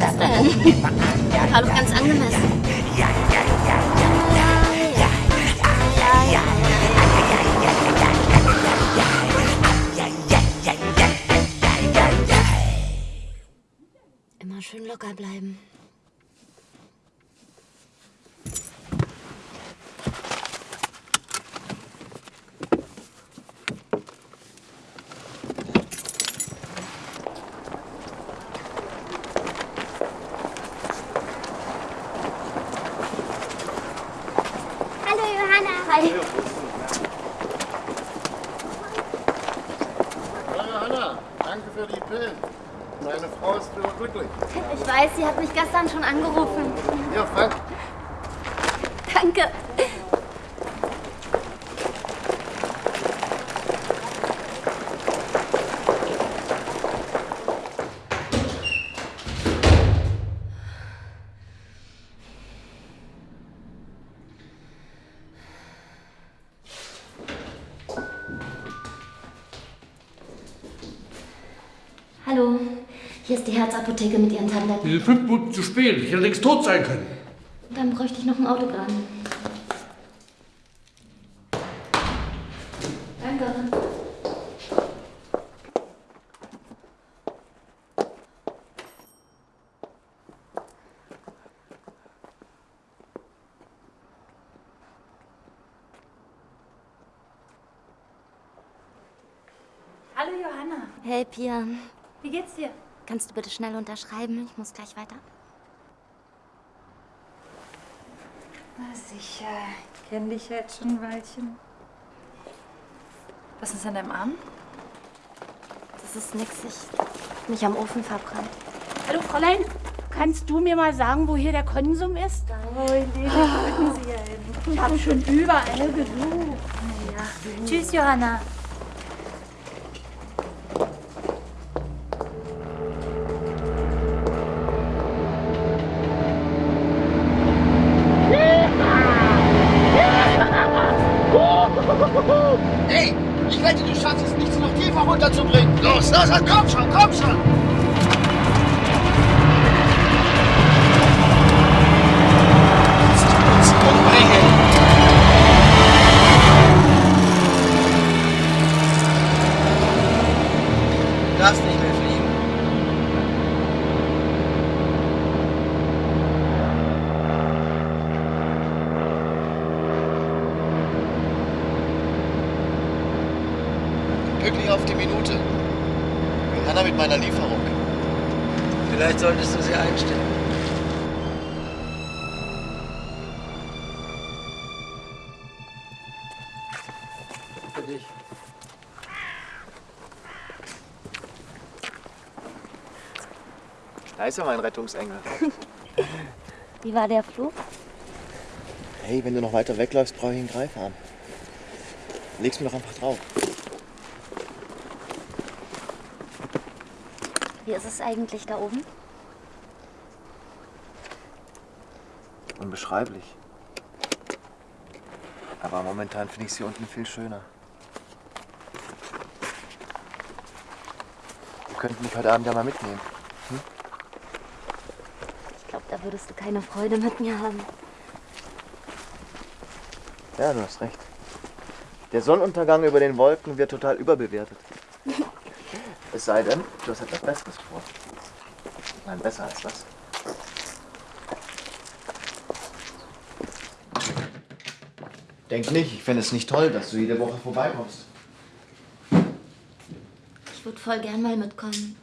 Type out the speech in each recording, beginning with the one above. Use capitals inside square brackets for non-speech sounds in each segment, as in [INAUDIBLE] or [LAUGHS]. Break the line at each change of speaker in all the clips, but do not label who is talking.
das denn? War ganz angemessen.
Immer schön locker bleiben. Mich gestern schon angerufen. Ist die Herzapotheke mit Ihren Tabletten.
Wir sind fünf Minuten zu spät. Ich hätte längst tot sein können.
Dann bräuchte ich noch ein Autogramm. Danke.
Hallo Johanna,
Hey Pia,
wie geht's dir?
Kannst du bitte schnell unterschreiben? Ich muss gleich weiter.
Na sicher, kenn dich ja jetzt schon ein Weilchen. Was ist an deinem Arm?
Das ist nix, ich hab mich am Ofen verbrannt.
Hallo Fräulein, kannst du mir mal sagen, wo hier der Konsum ist?
Oh, in den können Sie ja hin.
Ich habe schon überall gesucht.
Tschüss Johanna.
Los, los, komm schon, komm schon. Dich. Da ist ja mein Rettungsengel. [LAUGHS]
Wie war der Flug?
Hey, wenn du noch weiter wegläufst, brauche ich einen Greifarm. Leg's mir doch einfach drauf.
Wie ist es eigentlich da oben?
Unbeschreiblich. Aber momentan finde ich sie unten viel schöner. Wir könnten mich heute Abend ja mal mitnehmen.
Ich glaube, da würdest du keine Freude mit mir haben.
Ja, du hast recht. Der Sonnenuntergang über den Wolken wird total überbewertet. [LAUGHS] Es sei denn, du hast etwas Besseres vor. Nein, besser als das. Denk nicht, ich fände es nicht toll, dass du jede Woche vorbeikommst.
Ich würde voll gern mal mitkommen.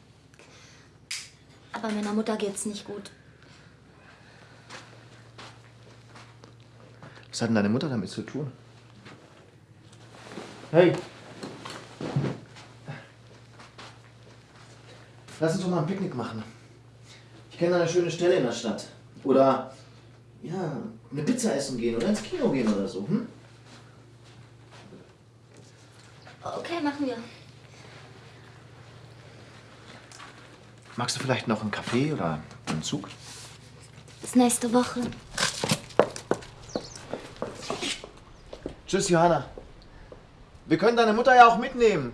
Aber meiner Mutter geht's nicht gut.
Was hat denn deine Mutter damit zu tun? Hey! Lass uns doch mal ein Picknick machen. Ich kenne eine schöne Stelle in der Stadt. Oder, ja, eine Pizza essen gehen oder ins Kino gehen oder so. Hm?
Okay, machen wir.
Magst du vielleicht noch einen Kaffee oder einen Zug?
Bis nächste Woche.
Tschüss, Johanna. Wir können deine Mutter ja auch mitnehmen.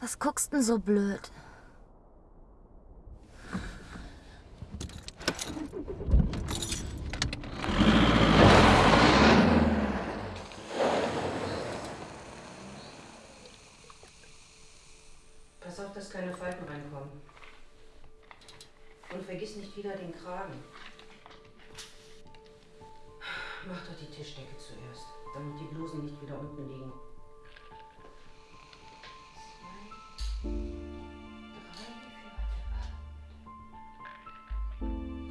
Was guckst denn so blöd?
Dass keine Falten reinkommen. Und vergiss nicht wieder den Kragen. Mach doch die Tischdecke zuerst, damit die Blusen nicht wieder unten liegen.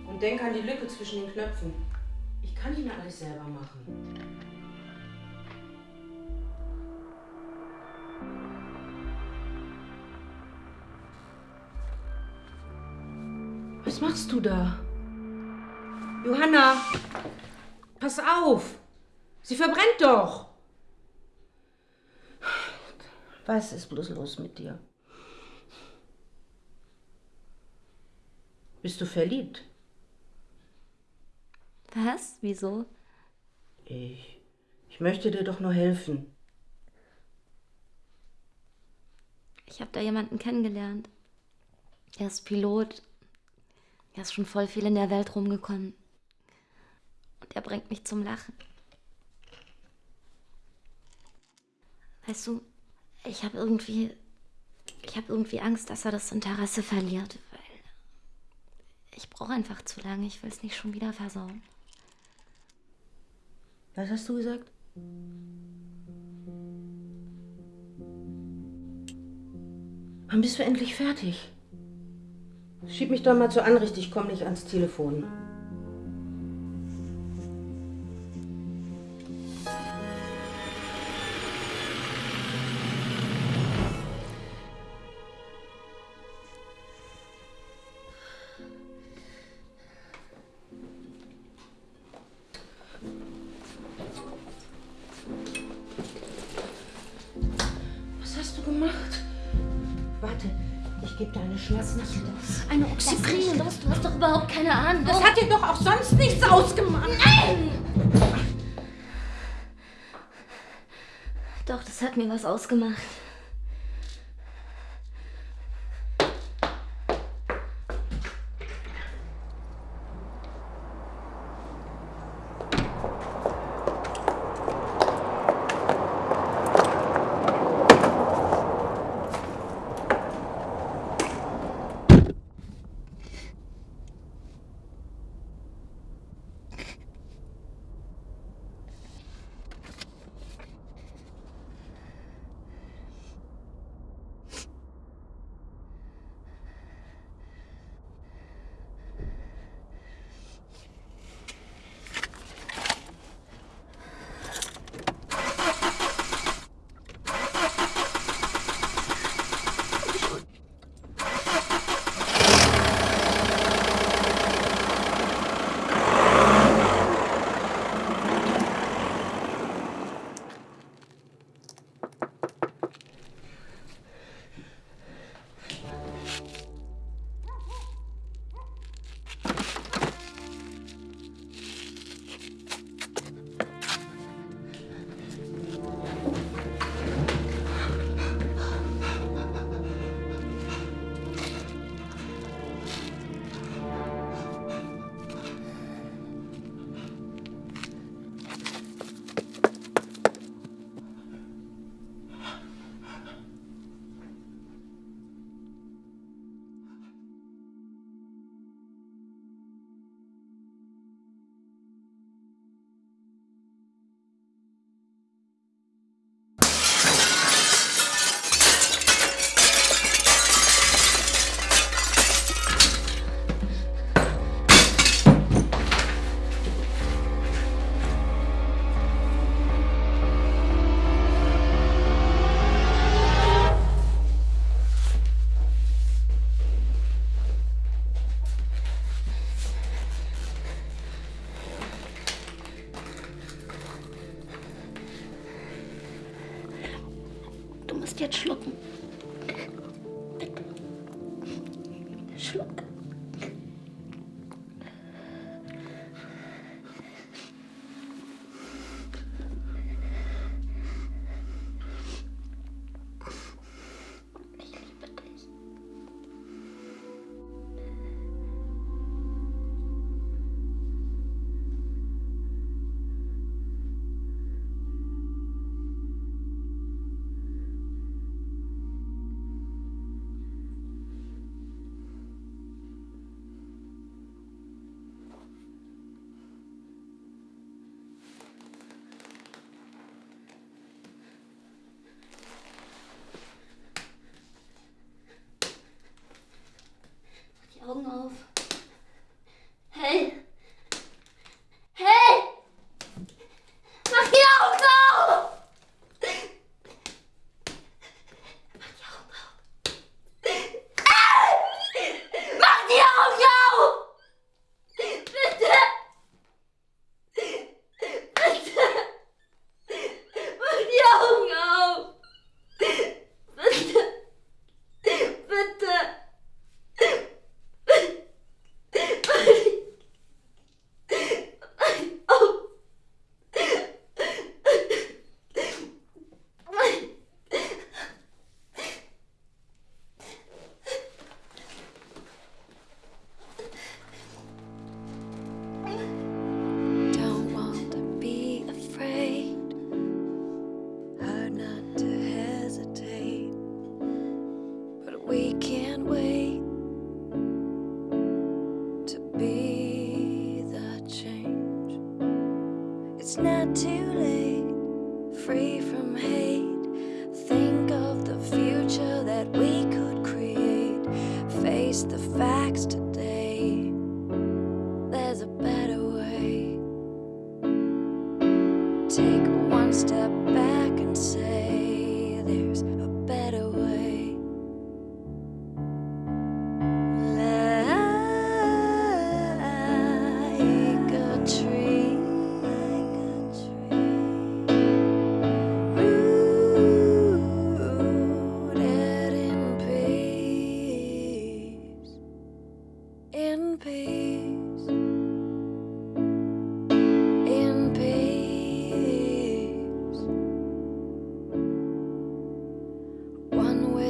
Und denk an die Lücke zwischen den Knöpfen. Ich kann nicht mehr alles selber machen. Was machst du da? Johanna, pass auf! Sie verbrennt doch! Was ist bloß los mit dir? Bist du verliebt?
Was? Wieso?
Ich. Ich möchte dir doch nur helfen.
Ich habe da jemanden kennengelernt. Er ist Pilot. Er ist schon voll viel in der Welt rumgekommen. Und er bringt mich zum Lachen. Weißt du, ich habe irgendwie. Ich habe irgendwie Angst, dass er das Interesse verliert, weil. Ich brauche einfach zu lange. Ich will es nicht schon wieder versauen.
Was hast du gesagt? Wann bist du endlich fertig? Schieb mich doch mal zur Anricht, ich komme nicht ans Telefon. Was hast du gemacht? Warte, ich gebe dir eine Schmerzmittel.
Eine Oxyprin. Los, du hast doch überhaupt keine Ahnung.
Das hat dir doch auch sonst nichts ausgemacht.
Nein! Doch, das hat mir was ausgemacht. not too late,
free from.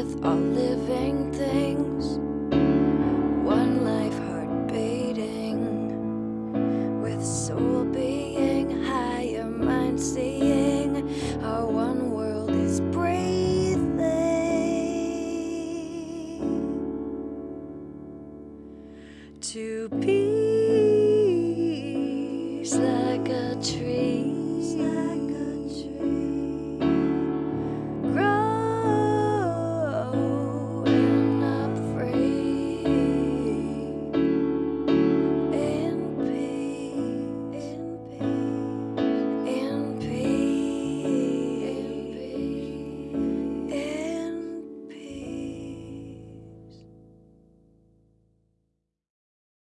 With all living things.